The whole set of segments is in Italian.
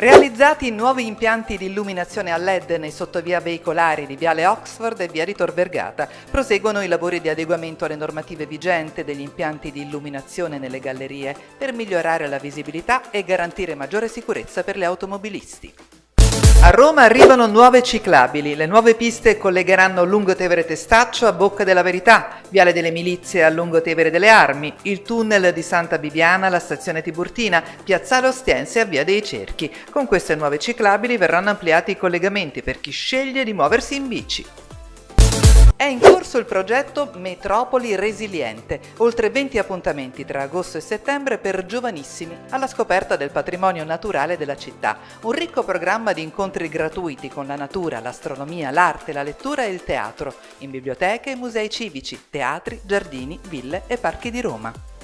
Realizzati nuovi impianti di illuminazione a LED nei sottovia veicolari di Viale Oxford e Via di Tor Vergata, proseguono i lavori di adeguamento alle normative vigenti degli impianti di illuminazione nelle gallerie per migliorare la visibilità e garantire maggiore sicurezza per gli automobilisti. A Roma arrivano nuove ciclabili. Le nuove piste collegheranno Lungotevere Testaccio a Bocca della Verità, Viale delle Milizie a Lungotevere delle Armi, il tunnel di Santa Bibiana alla stazione Tiburtina, Piazzale Ostiense a Via dei Cerchi. Con queste nuove ciclabili verranno ampliati i collegamenti per chi sceglie di muoversi in bici. È in corso il progetto Metropoli Resiliente, oltre 20 appuntamenti tra agosto e settembre per giovanissimi alla scoperta del patrimonio naturale della città. Un ricco programma di incontri gratuiti con la natura, l'astronomia, l'arte, la lettura e il teatro, in biblioteche e musei civici, teatri, giardini, ville e parchi di Roma.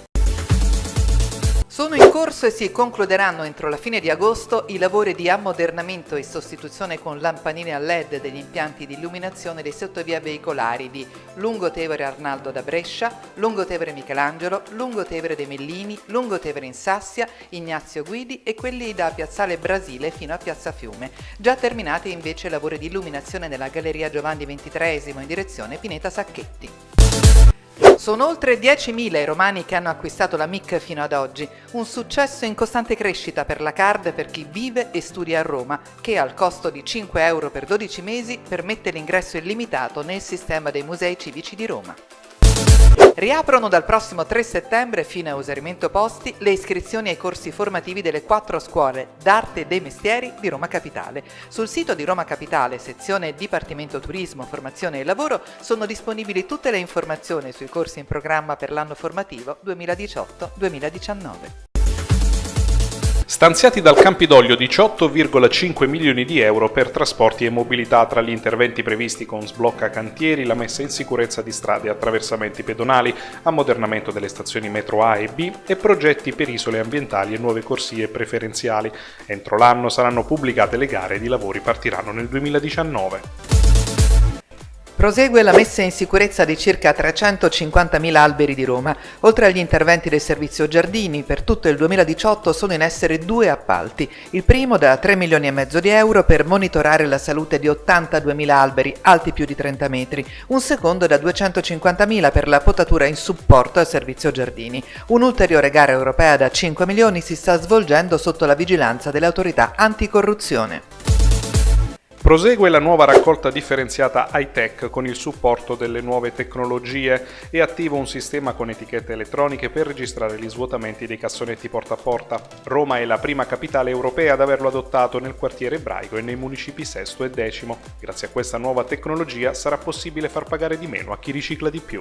Sono in corso e si concluderanno entro la fine di agosto i lavori di ammodernamento e sostituzione con lampanine a LED degli impianti di illuminazione dei sottovia veicolari di Lungotevere Arnaldo da Brescia, Lungotevere Michelangelo, Lungotevere dei Mellini, Lungotevere in Sassia, Ignazio Guidi e quelli da Piazzale Brasile fino a Piazza Fiume. Già terminati invece i lavori di illuminazione nella Galleria Giovanni XXIII in direzione Pineta Sacchetti. Sono oltre 10.000 i romani che hanno acquistato la MIC fino ad oggi, un successo in costante crescita per la card per chi vive e studia a Roma, che al costo di 5 euro per 12 mesi permette l'ingresso illimitato nel sistema dei musei civici di Roma. Riaprono dal prossimo 3 settembre, fino a usarimento posti, le iscrizioni ai corsi formativi delle quattro scuole d'arte e dei mestieri di Roma Capitale. Sul sito di Roma Capitale, sezione Dipartimento Turismo, Formazione e Lavoro, sono disponibili tutte le informazioni sui corsi in programma per l'anno formativo 2018-2019. Stanziati dal Campidoglio 18,5 milioni di euro per trasporti e mobilità tra gli interventi previsti con sblocca cantieri, la messa in sicurezza di strade e attraversamenti pedonali, ammodernamento delle stazioni metro A e B e progetti per isole ambientali e nuove corsie preferenziali. Entro l'anno saranno pubblicate le gare ed i lavori partiranno nel 2019. Prosegue la messa in sicurezza di circa 350.000 alberi di Roma. Oltre agli interventi del servizio giardini, per tutto il 2018 sono in essere due appalti. Il primo da 3 milioni e mezzo di euro per monitorare la salute di 82.000 alberi alti più di 30 metri. Un secondo da 250.000 per la potatura in supporto al servizio giardini. Un'ulteriore gara europea da 5 milioni si sta svolgendo sotto la vigilanza delle autorità anticorruzione. Prosegue la nuova raccolta differenziata high-tech con il supporto delle nuove tecnologie e attiva un sistema con etichette elettroniche per registrare gli svuotamenti dei cassonetti porta a porta. Roma è la prima capitale europea ad averlo adottato nel quartiere ebraico e nei municipi sesto e decimo. Grazie a questa nuova tecnologia sarà possibile far pagare di meno a chi ricicla di più.